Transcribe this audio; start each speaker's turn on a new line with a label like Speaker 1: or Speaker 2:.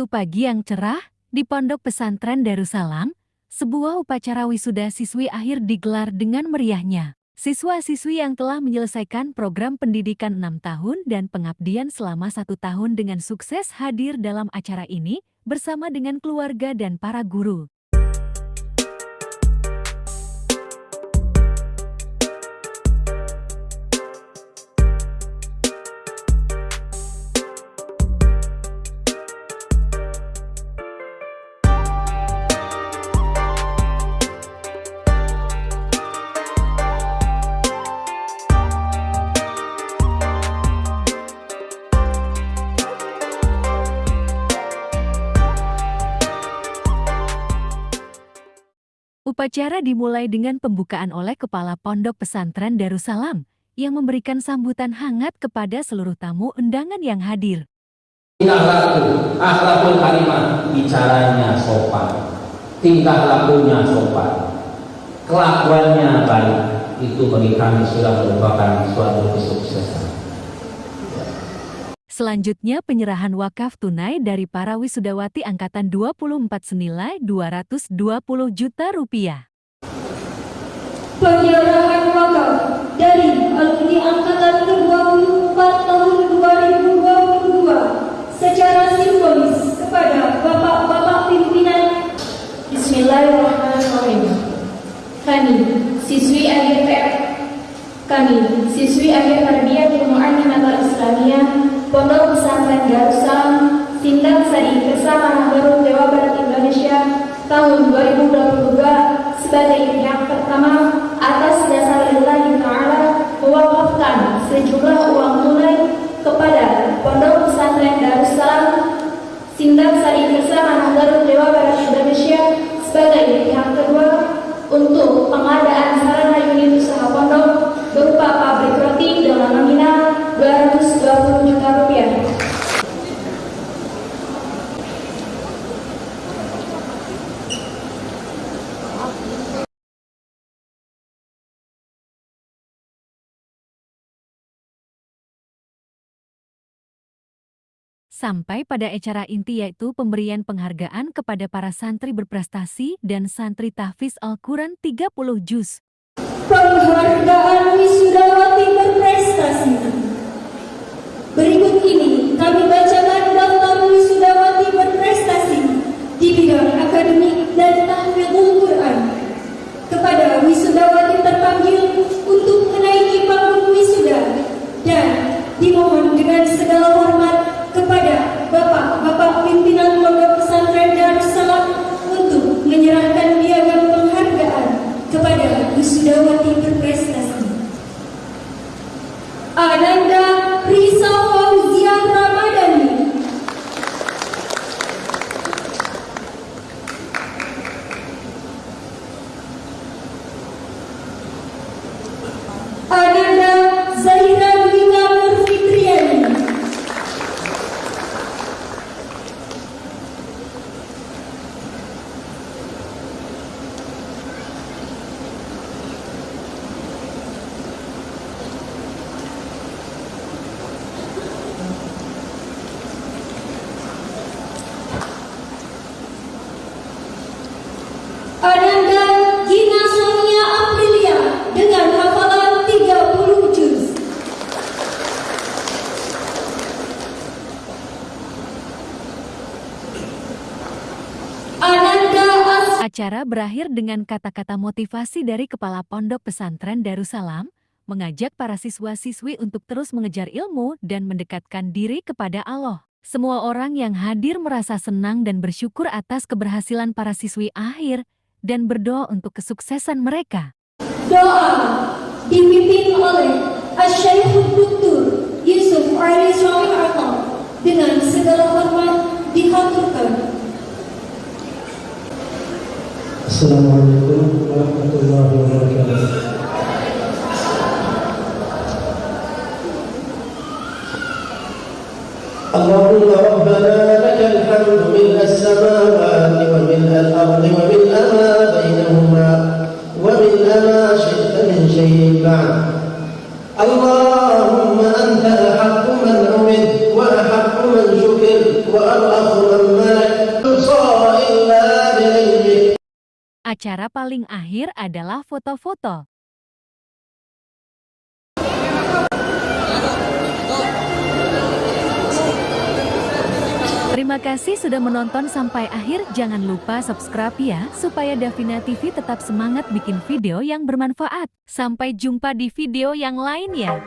Speaker 1: suatu pagi yang cerah, di Pondok Pesantren Darussalam, sebuah upacara wisuda siswi akhir digelar dengan meriahnya. Siswa-siswi yang telah menyelesaikan program pendidikan 6 tahun dan pengabdian selama satu tahun dengan sukses hadir dalam acara ini bersama dengan keluarga dan para guru. Upacara dimulai dengan pembukaan oleh Kepala Pondok Pesantren Darussalam yang memberikan sambutan hangat kepada seluruh tamu undangan yang hadir.
Speaker 2: Tingkah laku, akhlakul karimah, bicaranya sopan, tingkah lakunya sopan, kelakuannya baik, itu bagi kami sudah merupakan suatu kesuksesan.
Speaker 1: Selanjutnya penyerahan wakaf tunai dari para wisudawati Angkatan 24 senilai 220 juta rupiah.
Speaker 3: Penyerahan wakaf dari alumni Angkatan 24 tahun 2022 secara simbolis kepada Bapak-Bapak pimpinan Bismillahirrahmanirrahim. Kami, siswi akhir PR, kami, siswi akhir tarbiyah ilmu animator Islamiyah Pondok Pesantren Darussalam Sindang Sari bersama Baru Dewa Barat Indonesia tahun 2022 sebagai yang pertama atas dasar lillahi ta'ala mewakafkan sejumlah uang tunai kepada Pondok Pesantren Darussalam Sindang Sari bersama Baru Dewa Barat Indonesia sebagai pihak kedua untuk pengadaan sarana unit usaha pondok berupa pabrik roti dengan nominal 220 juta rupiah.
Speaker 1: Sampai pada acara inti yaitu pemberian penghargaan kepada para santri berprestasi dan santri tahfiz Al-Quran 30 juz.
Speaker 3: Penghargaan wisudawati berprestasi Berikut ini kami bacakan daftar wisudawati berprestasi di bidang akademik dan tahfidul Quran kepada wisudawati terpanggil untuk menaiki panggung wisuda dan dimohon dengan segala hormat kepada Bapak-Bapak pimpinan Pondok Pesantren Darussalam untuk menyerahkan piagam penghargaan kepada wisudawati berprestasi. Ananda Risa Fauzia Ramadhani Ananda Zahira Wika Nurfitriani Ananda Gina Sonia Aprilia dengan hafalan 30 juz. Ananda As
Speaker 1: Acara berakhir dengan kata-kata motivasi dari Kepala Pondok Pesantren Darussalam, mengajak para siswa-siswi untuk terus mengejar ilmu dan mendekatkan diri kepada Allah. Semua orang yang hadir merasa senang dan bersyukur atas keberhasilan para siswi akhir dan berdoa untuk kesuksesan mereka.
Speaker 3: doa dipimpin oleh Asy-Syaikh Dr. Yusuf Ali Atta dengan segala
Speaker 4: Assalamualaikum warahmatullahi wabarakatuh. اللهم ربنا لك الحمد ملء السماوات وملء الأرض وملء ما بينهما وملء ما شئت من شيء بعد اللهم أنت أحق من عبد وأحق من شكر وأرأف من
Speaker 1: acara paling akhir adalah foto-foto. Terima kasih sudah menonton sampai akhir. Jangan lupa subscribe ya, supaya Davina TV tetap semangat bikin video yang bermanfaat. Sampai jumpa di video yang lain ya.